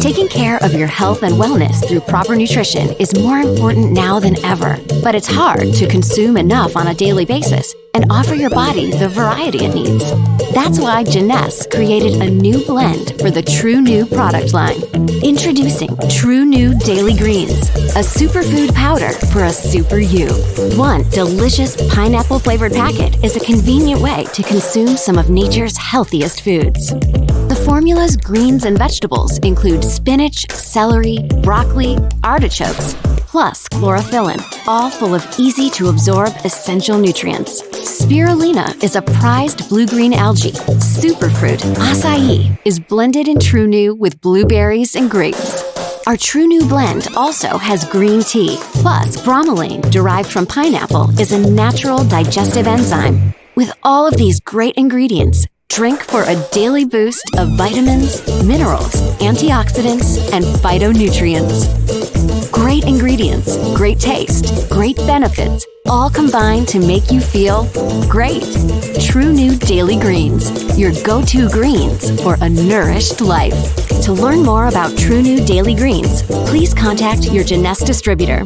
Taking care of your health and wellness through proper nutrition is more important now than ever. But it's hard to consume enough on a daily basis and offer your body the variety it needs. That's why Jeunesse created a new blend for the True New product line. Introducing True New Daily Greens, a superfood powder for a super you. One delicious pineapple flavored packet is a convenient way to consume some of nature's healthiest foods. The formula's greens and vegetables include spinach, celery, broccoli, artichokes, plus chlorophyllin, all full of easy to absorb essential nutrients. Spirulina is a prized blue green algae. Superfruit, acai, is blended in True New with blueberries and grapes. Our True New blend also has green tea, plus bromelain derived from pineapple is a natural digestive enzyme. With all of these great ingredients, drink for a daily boost of vitamins, minerals, antioxidants, and phytonutrients. Great ingredients, great taste, great benefits, all combined to make you feel great. True New Daily Greens, your go to greens for a nourished life. To learn more about True New Daily Greens, please contact your Jeunesse distributor.